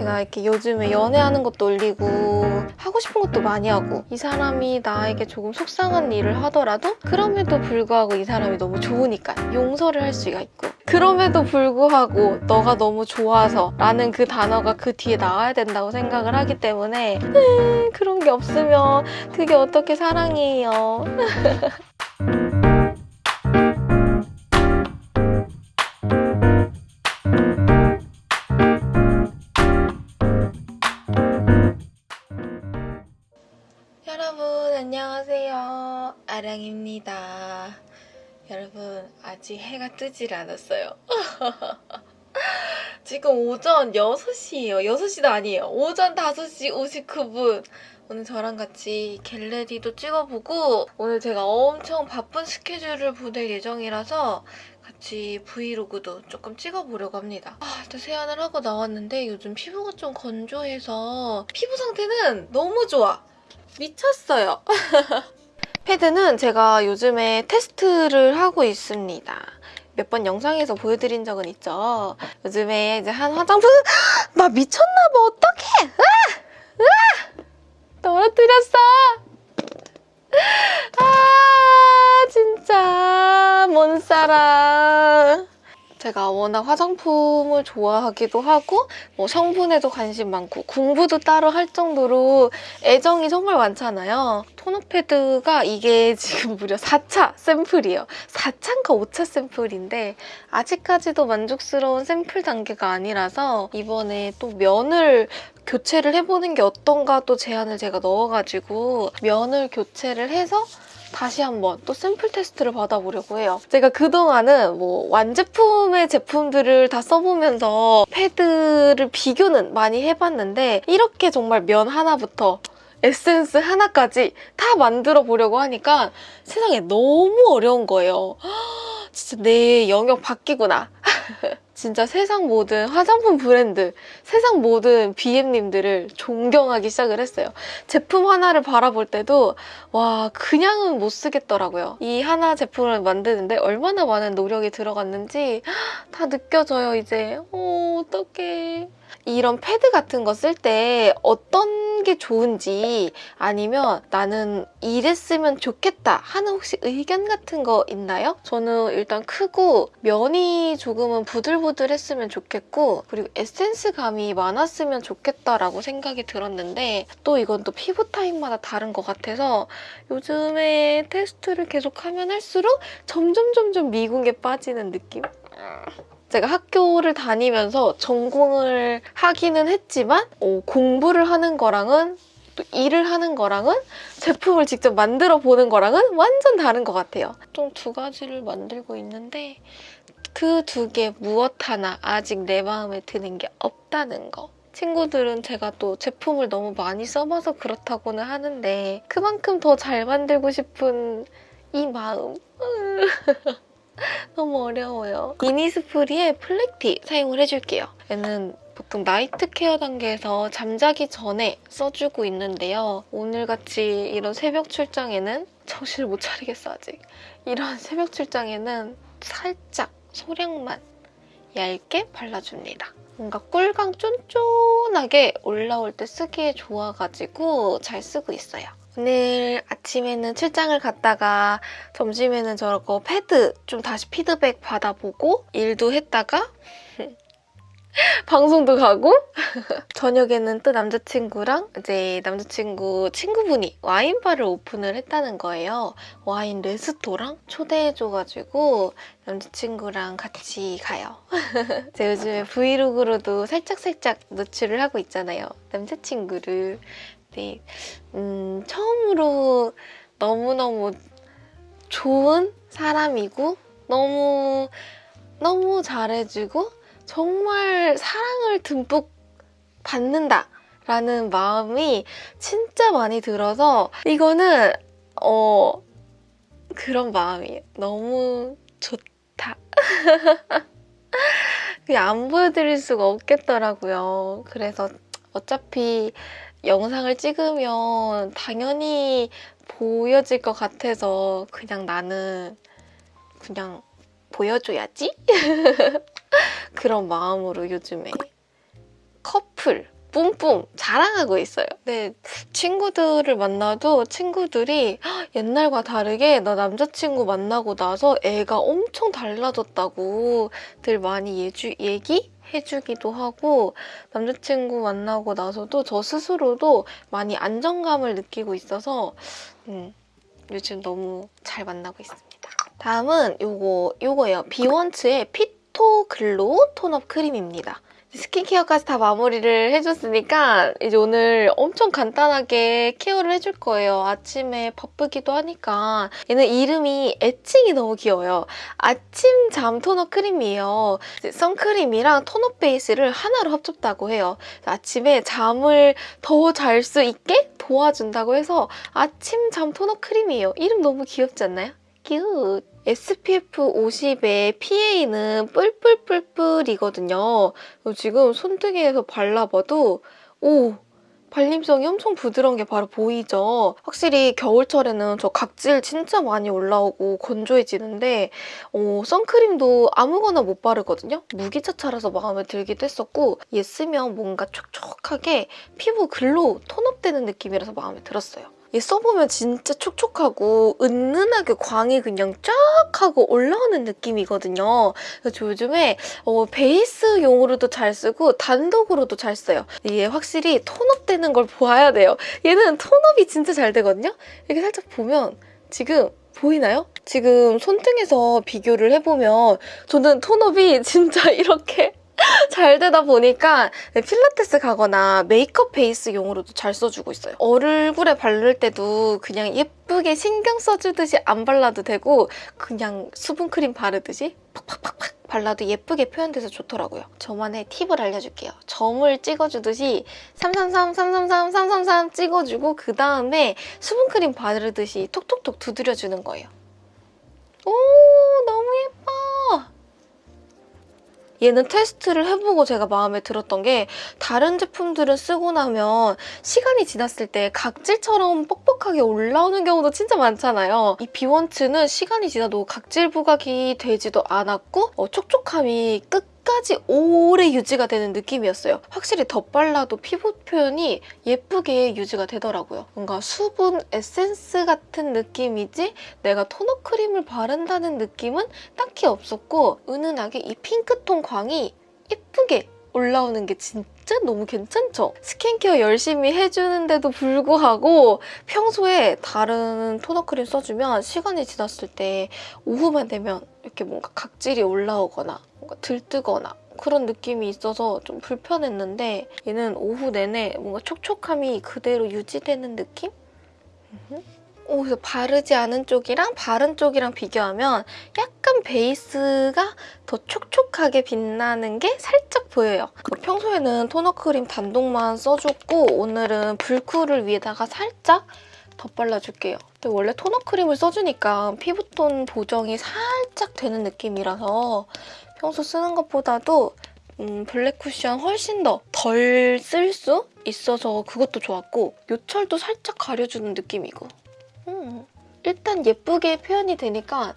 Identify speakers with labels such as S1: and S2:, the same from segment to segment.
S1: 제가 이렇게 요즘에 연애하는 것도 올리고 하고 싶은 것도 많이 하고 이 사람이 나에게 조금 속상한 일을 하더라도 그럼에도 불구하고 이 사람이 너무 좋으니까 용서를 할 수가 있고 그럼에도 불구하고 너가 너무 좋아서 라는 그 단어가 그 뒤에 나와야 된다고 생각을 하기 때문에 음, 그런 게 없으면 그게 어떻게 사랑이에요 아랑입니다 여러분 아직 해가 뜨질 않았어요 지금 오전 6시예요 6시도 아니에요 오전 5시 59분 오늘 저랑 같이 갤러리도 찍어보고 오늘 제가 엄청 바쁜 스케줄을 보낼 예정이라서 같이 브이로그도 조금 찍어보려고 합니다. 아, 일단 세안을 하고 나왔는데 요즘 피부가 좀 건조해서 피부 상태는 너무 좋아. 미쳤어요. 패드는 제가 요즘에 테스트를 하고 있습니다. 몇 번 영상에서 보여드린 적은 있죠. 요즘에 이제 한 화장품 나 미쳤나 봐 어떡해! 으아! 으아! 떨어뜨렸어! 아 진짜 뭔 사랑 제가 워낙 화장품을 좋아하기도 하고 뭐 성분에도 관심 많고 공부도 따로 할 정도로 애정이 정말 많잖아요. 토너 패드가 이게 지금 무려 4차 샘플이에요. 4차인가 5차 샘플인데 아직까지도 만족스러운 샘플 단계가 아니라서 이번에 또 면을 교체를 해보는 게 어떤가 또 제안을 제가 넣어가지고 면을 교체를 해서 다시 한번 또 샘플 테스트를 받아보려고 해요. 제가 그동안은 뭐 완제품의 제품들을 다 써보면서 패드를 비교는 많이 해봤는데 이렇게 정말 면 하나부터 에센스 하나까지 다 만들어 보려고 하니까 세상에 너무 어려운 거예요. 진짜 내 영역 바뀌구나. 진짜 세상 모든 화장품 브랜드, 세상 모든 BM님들을 존경하기 시작을 했어요. 제품 하나를 바라볼 때도 와 그냥은 못 쓰겠더라고요. 이 하나 제품을 만드는데 얼마나 많은 노력이 들어갔는지 다 느껴져요 이제. 어 어떡해. 이런 패드 같은 거 쓸 때 어떤 게 좋은지 아니면 나는 이랬으면 좋겠다 하는 혹시 의견 같은 거 있나요? 저는 일단 크고 면이 조금은 부들부들했으면 좋겠고 그리고 에센스감이 많았으면 좋겠다라고 생각이 들었는데 또 이건 또 피부 타입마다 다른 것 같아서 요즘에 테스트를 계속하면 할수록 점점 점점 미궁에 빠지는 느낌? 제가 학교를 다니면서 전공을 하기는 했지만 어, 공부를 하는 거랑은 또 일을 하는 거랑은 제품을 직접 만들어 보는 거랑은 완전 다른 것 같아요. 좀두 가지를 만들고 있는데 그 두 개 무엇 하나 아직 내 마음에 드는 게 없다는 거. 친구들은 제가 또 제품을 너무 많이 써봐서 그렇다고는 하는데 그만큼 더 잘 만들고 싶은 이 마음. 너무 어려워요. 이니스프리의 플렉티 사용을 해줄게요. 얘는 보통 night care 단계에서 잠자기 전에 써주고 있는데요. 오늘같이 이런 새벽 출장에는 정신을 못 차리겠어 아직. 이런 새벽 출장에는 살짝 소량만 얇게 발라줍니다. 뭔가 꿀광 쫀쫀하게 올라올 때 쓰기에 좋아가지고 잘 쓰고 있어요. 오늘 아침에는 출장을 갔다가 점심에는 저거 패드 좀 다시 피드백 받아보고 일도 했다가 방송도 가고 저녁에는 또 남자친구랑 이제 남자친구 친구분이 와인바를 오픈을 했다는 거예요. 와인 레스토랑 초대해줘가지고 남자친구랑 같이 가요. 제가 요즘에 브이로그로도 살짝살짝 노출을 하고 있잖아요. 남자친구를. 네, 음, 처음으로 너무너무 좋은 사람이고 너무 너무 잘해주고 정말 사랑을 듬뿍 받는다 라는 마음이 진짜 많이 들어서 이거는 어 그런 마음이에요. 너무 좋다. 그냥 안 보여드릴 수가 없겠더라고요. 그래서 어차피 영상을 찍으면 당연히 보여질 것 같아서 그냥 나는 그냥 보여줘야지? 그런 마음으로 요즘에 커플 뿜뿜 자랑하고 있어요. 근데 친구들을 만나도 친구들이 "헉, 옛날과 다르게 나 남자친구 만나고 나서 애가 엄청 달라졌다고 들 많이 예주, 얘기 해주기도 하고 남자친구 만나고 나서도 저 스스로도 많이 안정감을 느끼고 있어서 음, 요즘 너무 잘 만나고 있습니다. 다음은 요거, 요거예요. 비원츠의 피토 글로우 tone-up 크림입니다. 스킨케어까지 다 마무리를 해줬으니까 이제 오늘 엄청 간단하게 care를 해줄 거예요. 아침에 바쁘기도 하니까 얘는 이름이 애칭이 너무 귀여워요. 아침 잠 토너 크림이에요. 선크림이랑 토너 베이스를 하나로 합쳤다고 해요. 아침에 잠을 더 잘 수 있게 도와준다고 해서 아침 잠 토너 크림이에요. 이름 너무 귀엽지 않나요? 큐! SPF 50의 PA는 뿔뿔뿔뿔이거든요. 지금 손등에서 발라봐도 오! 발림성이 엄청 부드러운 게 바로 보이죠? 확실히 겨울철에는 저 각질 진짜 많이 올라오고 건조해지는데 어, 선크림도 아무거나 못 바르거든요? 무기자차라서 마음에 들기도 했었고 얘 쓰면 뭔가 촉촉하게 피부 glow, tone-up되는 느낌이라서 마음에 들었어요. 얘 써보면 진짜 촉촉하고 은은하게 광이 그냥 쫙 하고 올라오는 느낌이거든요. 그래서 저 요즘에 어, 베이스용으로도 잘 쓰고 단독으로도 잘 써요. 얘 확실히 tone-up 되는 걸 보아야 돼요. 얘는 tone-up이 진짜 잘 되거든요. 이렇게 살짝 보면 지금 보이나요? 지금 손등에서 비교를 해보면 저는 톤업이 진짜 이렇게 잘 되다 보니까 필라테스 가거나 메이크업 베이스용으로도 잘 써주고 있어요. 얼굴에 바를 때도 그냥 예쁘게 신경 써주듯이 안 발라도 되고 그냥 수분크림 바르듯이 팍팍팍팍 발라도 예쁘게 표현돼서 좋더라고요. 저만의 팁을 알려줄게요. 점을 찍어주듯이 333, 333, 333 찍어주고 그 다음에 수분크림 바르듯이 톡톡톡 두드려주는 거예요. 오 너무 예뻐! 얘는 테스트를 해보고 제가 마음에 들었던 게 다른 제품들은 쓰고 나면 시간이 지났을 때 각질처럼 뻑뻑하게 올라오는 경우도 진짜 많잖아요. 이 비원츠는 시간이 지나도 각질 부각이 되지도 않았고 어, 촉촉함이 끝 까지 오래 유지가 되는 느낌이었어요. 확실히 덧발라도 피부 표현이 예쁘게 유지가 되더라고요. 뭔가 수분 에센스 같은 느낌이지 내가 토너 크림을 바른다는 느낌은 딱히 없었고 은은하게 이 핑크톤 광이 예쁘게 올라오는 게 진짜 너무 괜찮죠? 스킨케어 열심히 해주는데도 불구하고 평소에 다른 토너 크림 써주면 시간이 지났을 때 오후만 되면 이렇게 뭔가 각질이 올라오거나 뭔가 들뜨거나 그런 느낌이 있어서 좀 불편했는데 얘는 오후 내내 뭔가 촉촉함이 그대로 유지되는 느낌? 오, 그래서 바르지 않은 쪽이랑 바른 쪽이랑 비교하면 약간 베이스가 더 촉촉하게 빛나는 게 살짝 보여요. 평소에는 토너 크림 단독만 써줬고 오늘은 불쿨을 위에다가 살짝 덧발라줄게요. 근데 원래 토너 크림을 써주니까 피부톤 보정이 살짝 되는 느낌이라서 평소 쓰는 것보다도 음, 블랙 쿠션 훨씬 더 덜 쓸 수 있어서 그것도 좋았고 요철도 살짝 가려주는 느낌이고 음, 일단 예쁘게 표현이 되니까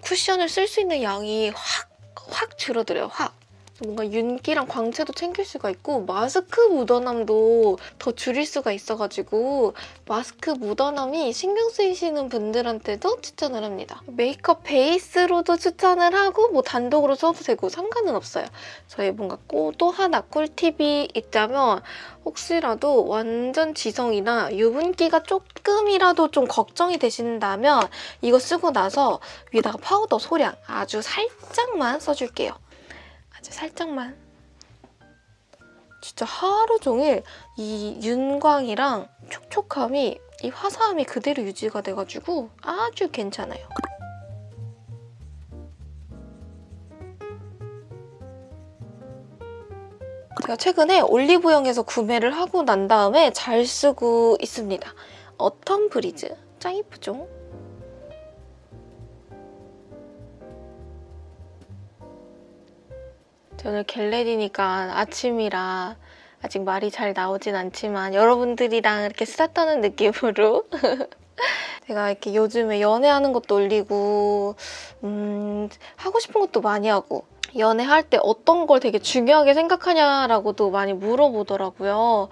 S1: 쿠션을 쓸 수 있는 양이 확, 확 줄어들어요, 확. 뭔가 윤기랑 광채도 챙길 수가 있고 마스크 묻어남도 더 줄일 수가 있어가지고 마스크 묻어남이 신경 쓰이시는 분들한테도 추천을 합니다. 메이크업 베이스로도 추천을 하고 뭐 단독으로 써도 되고 상관은 없어요. 저희 뭔가 또 하나 꿀팁이 있다면 혹시라도 완전 지성이나 유분기가 조금이라도 좀 걱정이 되신다면 이거 쓰고 나서 위에다가 파우더 소량 아주 살짝만 써줄게요. 아주 살짝만. 진짜 하루 종일 이 윤광이랑 촉촉함이 이 화사함이 그대로 유지가 돼가지고 아주 괜찮아요. 제가 최근에 올리브영에서 구매를 하고 난 다음에 잘 쓰고 있습니다. 어텀 브리즈. 짱 이쁘죠? 오늘 겟레디니까 아침이라 아직 말이 잘 나오진 않지만 여러분들이랑 이렇게 수다 떠는 느낌으로 제가 이렇게 요즘에 연애하는 것도 올리고 음, 하고 싶은 것도 많이 하고 연애할 때 어떤 걸 되게 중요하게 생각하냐라고도 많이 물어보더라고요.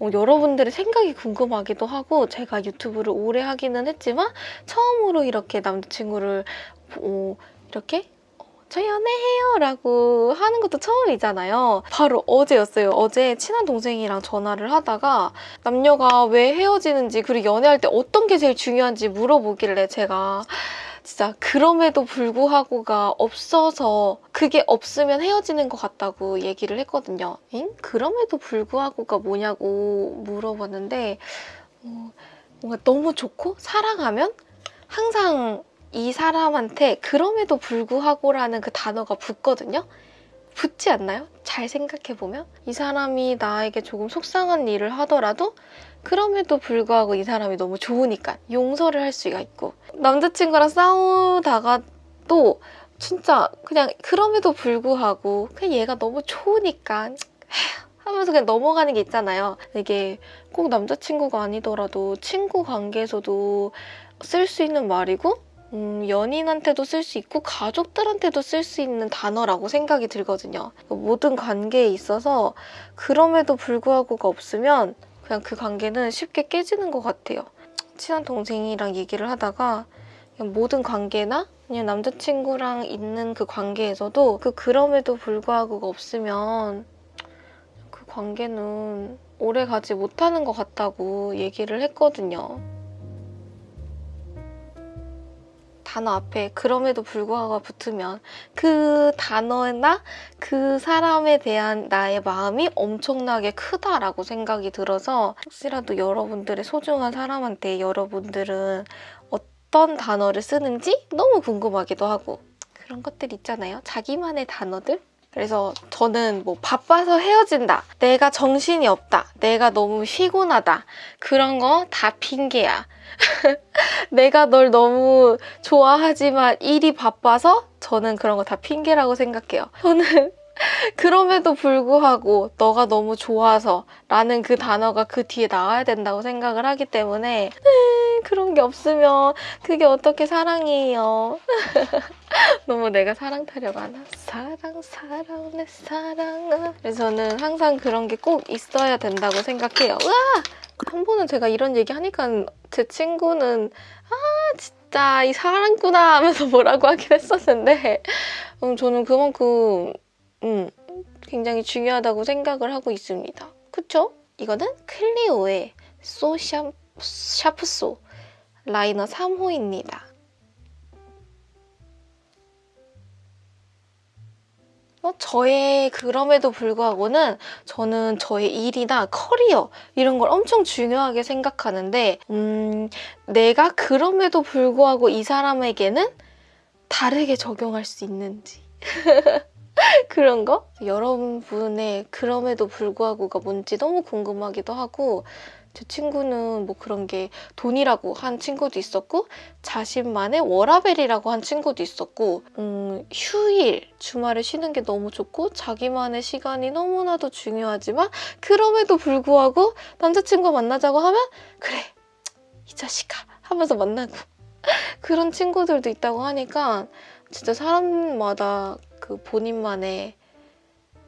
S1: 어, 여러분들의 생각이 궁금하기도 하고 제가 유튜브를 오래 하기는 했지만 처음으로 이렇게 남자친구를 어, 이렇게 어, 저 연애해요 라고 하는 것도 처음이잖아요. 바로 어제였어요. 어제 친한 동생이랑 전화를 하다가 남녀가 왜 헤어지는지 그리고 연애할 때 어떤 게 제일 중요한지 물어보길래 제가 진짜 그럼에도 불구하고가 없어서 그게 없으면 헤어지는 것 같다고 얘기를 했거든요. 응? 그럼에도 불구하고가 뭐냐고 물어봤는데 어, 뭔가 너무 좋고 사랑하면 항상 이 사람한테 그럼에도 불구하고라는 그 단어가 붙거든요. 붙지 않나요? 잘 생각해보면 이 사람이 나에게 조금 속상한 일을 하더라도 그럼에도 불구하고 이 사람이 너무 좋으니까 용서를 할 수가 있고 남자친구랑 싸우다가 또 진짜 그냥 그럼에도 불구하고 그냥 얘가 너무 좋으니까 하면서 그냥 넘어가는 게 있잖아요. 이게 꼭 남자친구가 아니더라도 친구 관계에서도 쓸 수 있는 말이고 음, 연인한테도 쓸 수 있고 가족들한테도 쓸 수 있는 단어라고 생각이 들거든요. 모든 관계에 있어서 그럼에도 불구하고가 없으면 그냥 그 관계는 쉽게 깨지는 것 같아요. 친한 동생이랑 얘기를 하다가 모든 관계나 그냥 남자친구랑 있는 그 관계에서도 그 그럼에도 불구하고가 없으면 그 관계는 오래 가지 못하는 것 같다고 얘기를 했거든요. 단어 앞에 그럼에도 불구하고 붙으면 그 단어나 그 사람에 대한 나의 마음이 엄청나게 크다라고 생각이 들어서 혹시라도 여러분들의 소중한 사람한테 여러분들은 어떤 단어를 쓰는지 너무 궁금하기도 하고 그런 것들 있잖아요. 자기만의 단어들? 그래서 저는 뭐 바빠서 헤어진다. 내가 정신이 없다. 내가 너무 피곤하다. 그런 거 다 핑계야. 내가 널 너무 좋아하지만 일이 바빠서 저는 그런 거 다 핑계라고 생각해요. 저는 그럼에도 불구하고 너가 너무 좋아서 라는 그 단어가 그 뒤에 나와야 된다고 생각을 하기 때문에 그런 게 없으면 그게 어떻게 사랑이에요. 너무 내가 사랑 타령하나? 사랑 사랑 내 사랑아 그래서 저는 항상 그런 게 꼭 있어야 된다고 생각해요. 으아! 한 번은 제가 이런 얘기 하니까 제 친구는 아 진짜 이 사랑구나 하면서 뭐라고 하긴 했었는데 음, 저는 그만큼 음, 굉장히 중요하다고 생각을 하고 있습니다. 그쵸? 이거는 클리오의 소 샤, 샤프소 라이너 3호입니다. 어, 저의 그럼에도 불구하고는 저는 저의 일이나 커리어 이런 걸 엄청 중요하게 생각하는데 음, 내가 그럼에도 불구하고 이 사람에게는 다르게 적용할 수 있는지 그런 거? 여러분의 그럼에도 불구하고가 뭔지 너무 궁금하기도 하고 제 친구는 뭐 그런 게 돈이라고 한 친구도 있었고 자신만의 워라벨이라고 한 친구도 있었고 음, 휴일, 주말에 쉬는 게 너무 좋고 자기만의 시간이 너무나도 중요하지만 그럼에도 불구하고 남자친구 만나자고 하면 그래 이 자식아 하면서 만나고 그런 친구들도 있다고 하니까 진짜 사람마다 그 본인만의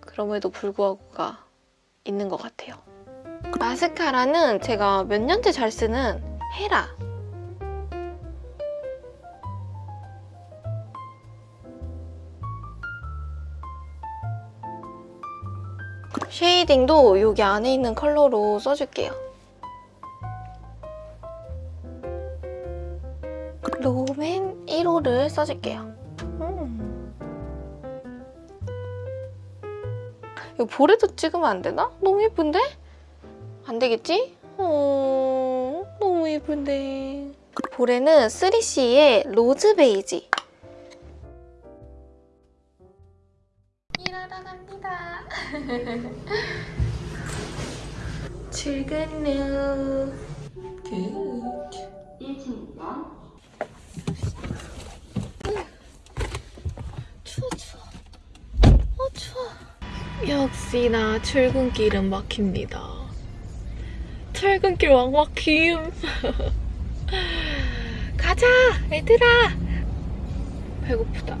S1: 그럼에도 불구하고가 있는 것 같아요. 마스카라는 제가 몇 년째 잘 쓰는 헤라 shading도 여기 안에 있는 컬러로 써줄게요. 롬앤 1호를 써줄게요. 음. 이거 볼에도 찍으면 안 되나? 너무 예쁜데? 안 되겠지? 어, 너무 예쁜데. 볼에는 3CE의 rose beige. 일하러 갑니다. 출근 후. good.
S2: 1층입니다.
S1: 추워 추워. 어 추워. 역시나 출근길은 막힙니다. 출근길 왕막힘. 가자 얘들아. 배고프다.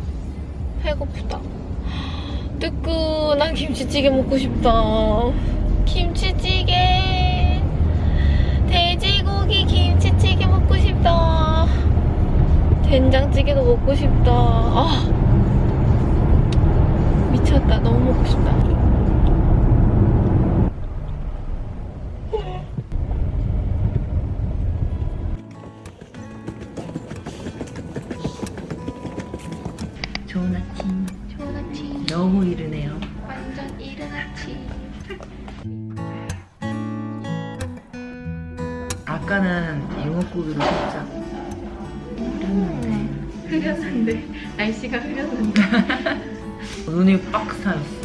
S1: 배고프다. 뜨끈한 김치찌개 먹고 싶다. 김치찌개. 돼지고기 김치찌개 먹고 싶다. 된장찌개도 먹고 싶다. 아. 미쳤다. 너무 먹고 싶다.
S2: 좋은 아침.
S1: 좋은 아침.
S2: 너무 이르네요.
S1: 완전 이른 아침.
S2: 아까는 잉어고기로 살짝 흐렸는데
S1: 흐렸는데. 날씨가 흐렸는데.
S2: 눈이 빡 쌓였어.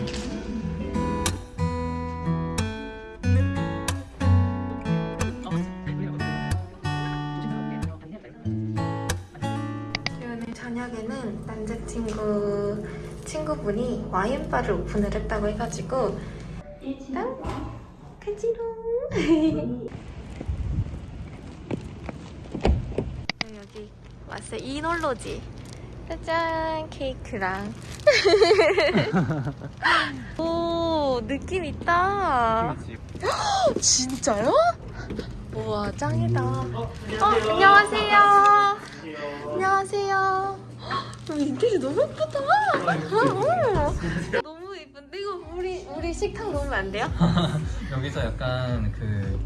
S1: 와인바를 오픈을 했다고 해가지고. 일단 가지롱 네, 여기 왔어요. 이놀로지. 짜잔 케이크랑. 오 느낌 있다. 진짜요? 우와 짱이다. 어, 안녕하세요. 안녕하세요. 헉, 인테리어 너무 예쁘다. 어, 너무 예쁜데? 이거 우리 우리 식탁 놓으면 안 돼요?
S3: 여기서 약간 그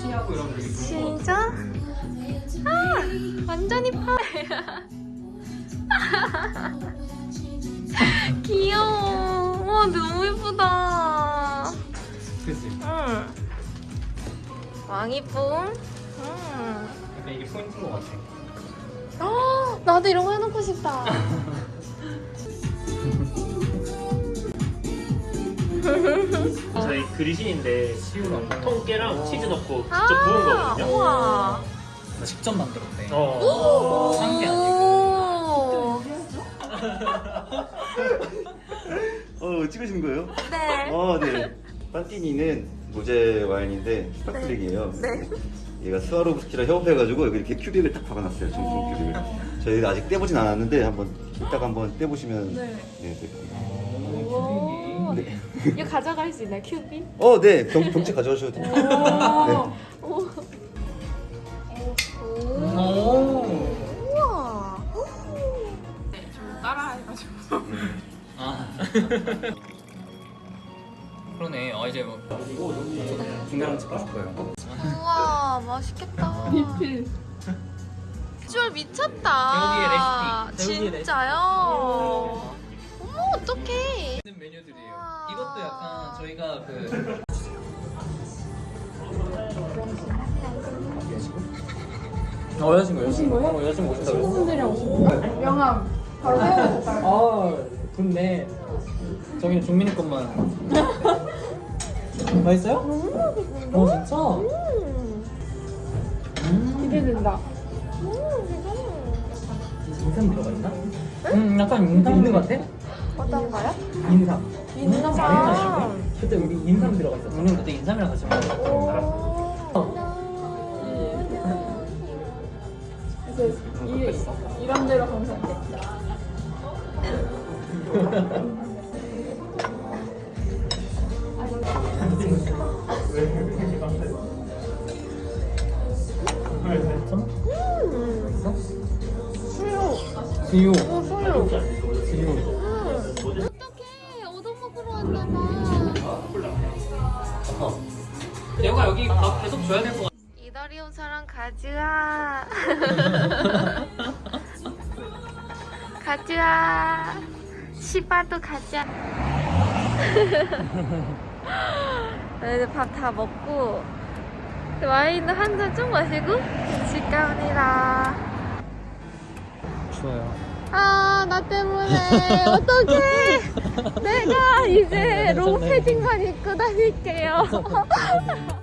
S3: 티하고 이런 거 입고
S1: 진짜? 아 완전 이뻐 귀여워. 와 너무 예쁘다.
S3: 그치?
S1: 응. 왕이쁨. 응.
S3: 약간 이게 포인트인 것 같아
S1: 아, 나도 이런 거 해놓고 싶다.
S4: 저희 그리신인데 통깨랑 치즈 넣고 직접
S1: 아,
S4: 부은 거거든요.
S1: 우와.
S3: 나 직접 만들었대
S4: 어.
S3: 산게 아니고
S1: 오.
S5: 어 찍으신 거예요?
S1: 네.
S5: 어, 네. 판티니는 로제 와인인데 sparkling이에요.
S1: 네.
S5: 얘가 스와로브스키랑 협업해가지고 여기 이렇게 큐빅을 딱 박아놨어요. 정품 큐빅을. 저희가 아직 떼보진 않았는데 한번 이따가 한번 떼보시면
S1: 네.
S5: 네, 될 겁니다.
S1: 오.
S5: 네.
S1: 이거 가져갈 수 있나요, 큐빅?
S5: 어, 네. 병, 병채 가져가셔도 돼요. 네.
S1: 오. 오.
S3: 오.
S1: 우와.
S3: 아 그러네 아 이제 뭐 중계랑 찍고 싶어요
S1: 우와, 맛있겠다. 리필. 비주얼 미쳤다.
S3: 배우기의 레시피,
S1: 진짜요? 어머, 어떡해.
S3: 있는 메뉴들이에요. 이것도 약간 저희가 그 어, 여자친구, 여자친구. 어, 여자친구 그랬어. 친구분들이랑 오신 명함. 바로 세워줬다. 아, 좋네. 저기는 종민이 것만. 맛있어요? 너무 맛있는데? 어, 진짜?
S1: 기대된다.
S3: 인삼 들어가 있나? 음, 약간 인삼 있는 것 같아?
S1: 어떤가요?
S3: 인삼.
S1: 인삼.
S3: 그때 우리 인삼 들어가 있었어. 우리는 그때 인삼이랑 같이 먹었어. 이,
S6: 이런 대로 감사할게.
S3: 수유.
S1: 어, 소유.
S3: 수유.
S1: 어떡해. 얻어먹으러 왔나봐.
S3: 내가 여기 밥 계속 줘야 될 것 같아.
S1: 이달이 사람 가즈아. 가즈아. 시바도 가즈아. 이제 밥 다 먹고 와인 한잔쭉 마시고 집 갑니다.
S3: 좋아요.
S1: 아, 나 때문에 어떡해. 내가 이제 롱 패딩만 입고 다닐게요.